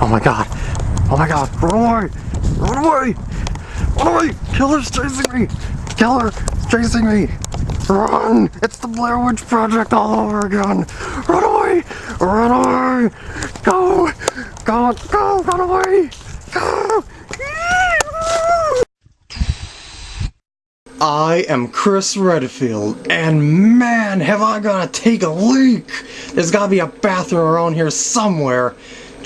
Oh my god. Oh my god. Run away. Run away. Run away. Killer's chasing me. Killer chasing me. Run. It's the Blair Witch Project all over again. Run away. Run away. Go. Go. Go. Run away. Go. I am Chris Redfield, and man, have I gotta take a leak! There's gotta be a bathroom around here somewhere.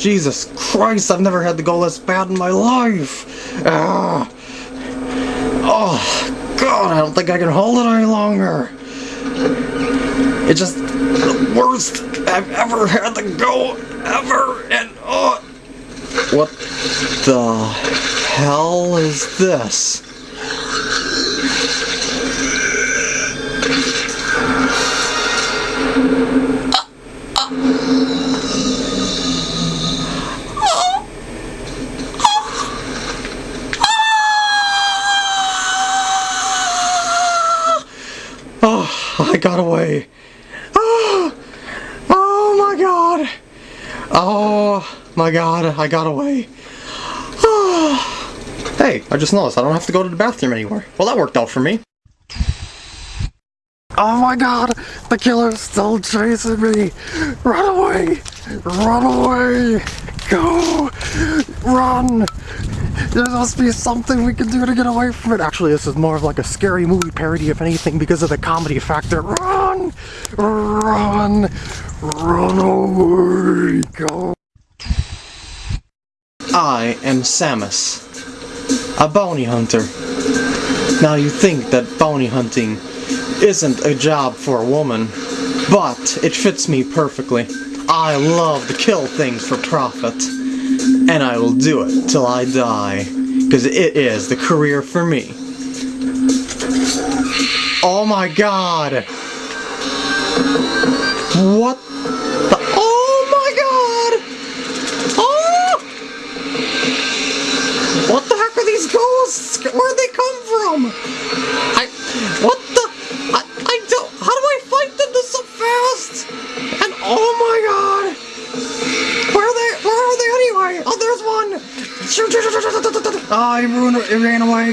Jesus Christ, I've never had to go this bad in my life! Ah. Oh, God, I don't think I can hold it any longer. It's just the worst I've ever had to go, ever, and oh... What the hell is this? I got away. Oh, oh my god. Oh my god, I got away. Oh. Hey, I just noticed I don't have to go to the bathroom anymore. Well, that worked out for me. Oh my god, the killer's still chasing me. Run away. Run away. Go. Run. There must be something we can do to get away from it. Actually, this is more of like a scary movie parody, if anything, because of the comedy factor. Run! Run! Run away! Go! I am Samus, a bounty hunter. Now you think that bounty hunting isn't a job for a woman, but it fits me perfectly. I love to kill things for profit and I will do it till I die, because it is the career for me. Oh my god! What the- Oh my god! Oh! What the heck are these ghosts? Where'd they come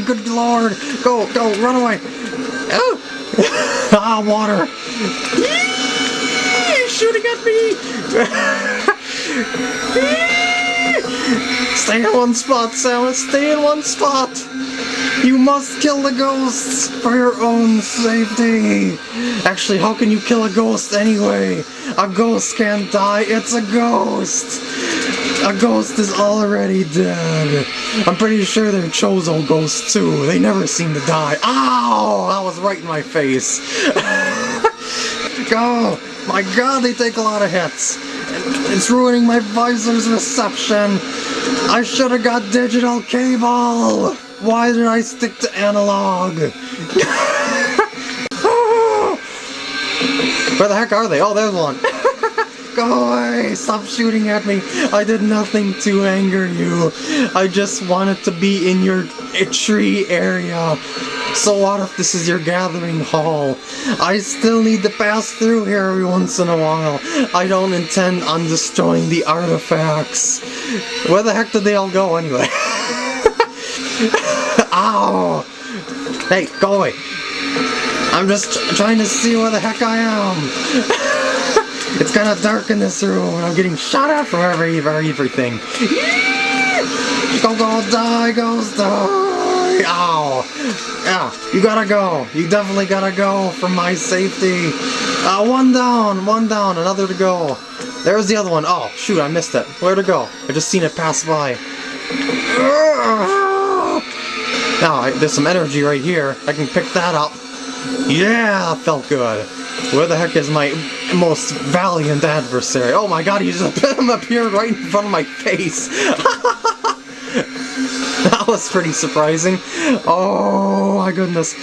Good lord. Go, go, run away. Oh. ah, water. He's shooting at me. Stay in one spot, Samus. Stay in one spot. You must kill the ghosts for your own safety. Actually, how can you kill a ghost anyway? A ghost can't die. It's a ghost. A ghost is already dead. I'm pretty sure they're Chozo ghosts too. They never seem to die. Ow! That was right in my face. Go! My god, they take a lot of hits. It's ruining my visor's reception. I should have got digital cable. Why did I stick to analog? Where the heck are they? Oh, there's one. Away! Stop shooting at me! I did nothing to anger you. I just wanted to be in your tree area. So what if this is your gathering hall? I still need to pass through here every once in a while. I don't intend on destroying the artifacts. Where the heck did they all go anyway? Ow! Hey, go away. I'm just trying to see where the heck I am. It's kind of dark in this room, and I'm getting shot at from every, every everything. Go, go, die, ghost, die! Ow! Yeah, you gotta go. You definitely gotta go for my safety. Uh, one down, one down, another to go. There's the other one. Oh, shoot, I missed it. Where to go? I just seen it pass by. Now, there's some energy right here. I can pick that up. Yeah, felt good. Where the heck is my most valiant adversary? Oh my god, he just appeared right in front of my face. that was pretty surprising. Oh my goodness.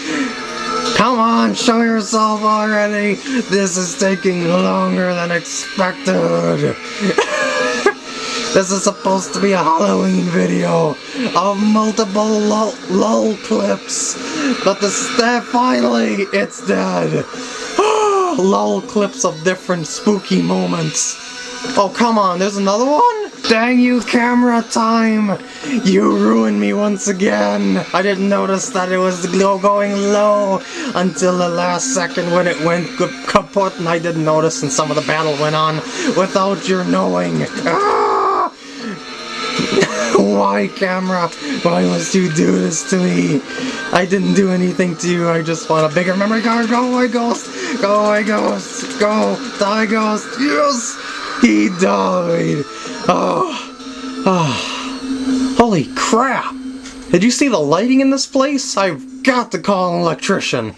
Come on, show yourself already. This is taking longer than expected. This is supposed to be a Halloween video of multiple lol, lol clips, but the staff finally, it's dead. lol clips of different spooky moments. Oh, come on, there's another one? Dang you, camera time! You ruined me once again! I didn't notice that it was going low until the last second when it went kaput and I didn't notice and some of the battle went on without your knowing. Ah! Why, camera? Why must you do this to me? I didn't do anything to you, I just want a bigger memory card. Go away, ghost! Go away, ghost! Go! Die, ghost! Yes! He died! Oh. oh. Holy crap! Did you see the lighting in this place? I've got to call an electrician.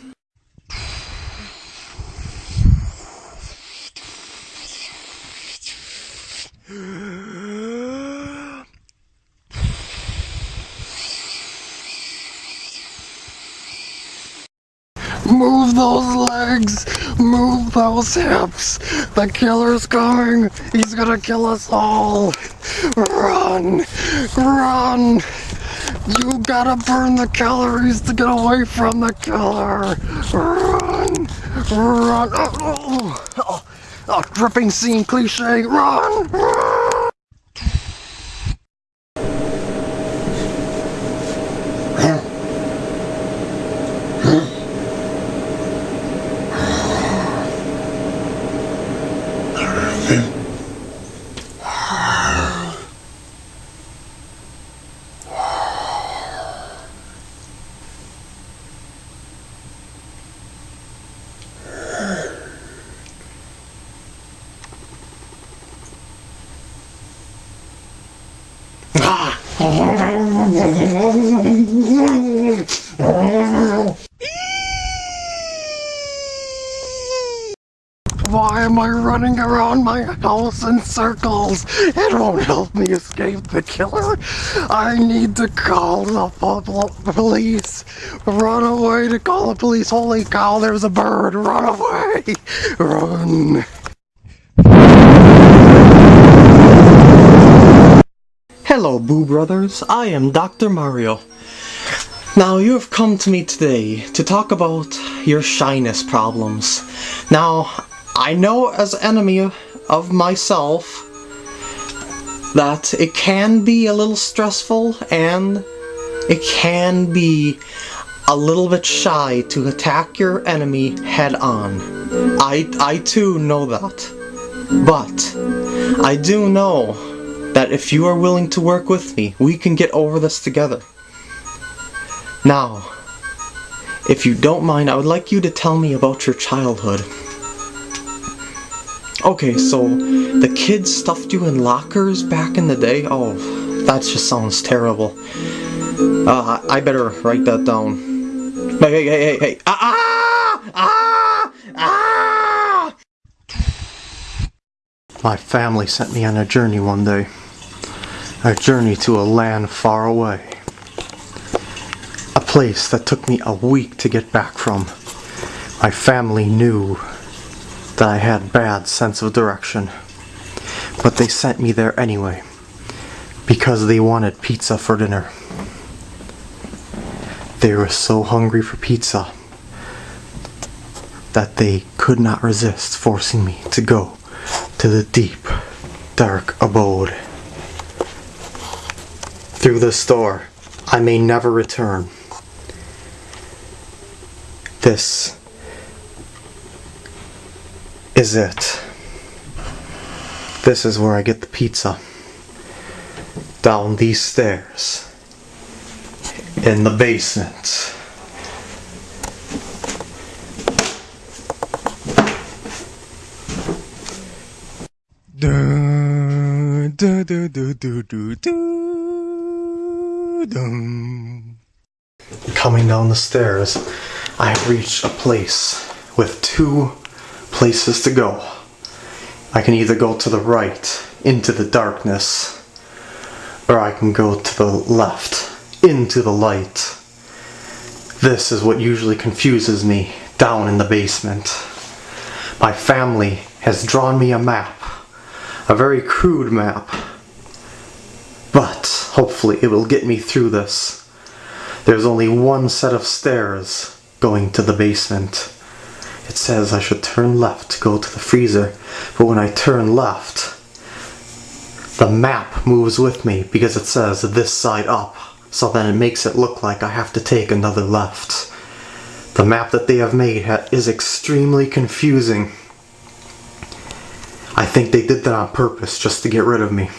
Move those legs! Move those hips! The killer's coming! He's gonna kill us all! Run! Run! You gotta burn the calories to get away from the killer! Run! Run! Oh, oh, oh, oh dripping scene cliche! Run! Run! Why am I running around my house in circles? It won't help me escape the killer. I need to call the police. Run away to call the police. Holy cow, there's a bird. Run away. Run. Hello, Boo Brothers. I am Dr. Mario. Now, you have come to me today to talk about your shyness problems. Now, I know as enemy of myself that it can be a little stressful and it can be a little bit shy to attack your enemy head on. I, I too know that. But I do know that if you are willing to work with me, we can get over this together. Now, if you don't mind, I would like you to tell me about your childhood. Okay, so the kids stuffed you in lockers back in the day? Oh, that just sounds terrible. Uh, I better write that down. Hey, hey, hey, hey, hey! Ah! Ah! Ah! My family sent me on a journey one day. A journey to a land far away. A place that took me a week to get back from. My family knew that I had bad sense of direction. But they sent me there anyway. Because they wanted pizza for dinner. They were so hungry for pizza that they could not resist forcing me to go to the deep, dark abode. Through this door, I may never return. This is it. This is where I get the pizza. Down these stairs. In the basement. Coming down the stairs, I have reached a place with two places to go. I can either go to the right, into the darkness, or I can go to the left, into the light. This is what usually confuses me down in the basement. My family has drawn me a map, a very crude map, but Hopefully it will get me through this. There's only one set of stairs going to the basement. It says I should turn left to go to the freezer, but when I turn left, The map moves with me because it says this side up, so then it makes it look like I have to take another left. The map that they have made is extremely confusing. I think they did that on purpose just to get rid of me.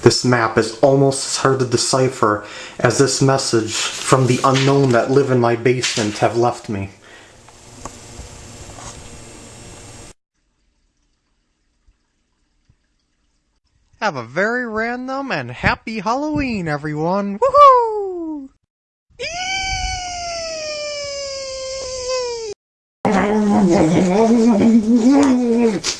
This map is almost as hard to decipher as this message from the unknown that live in my basement have left me. Have a very random and happy Halloween, everyone! Woohoo!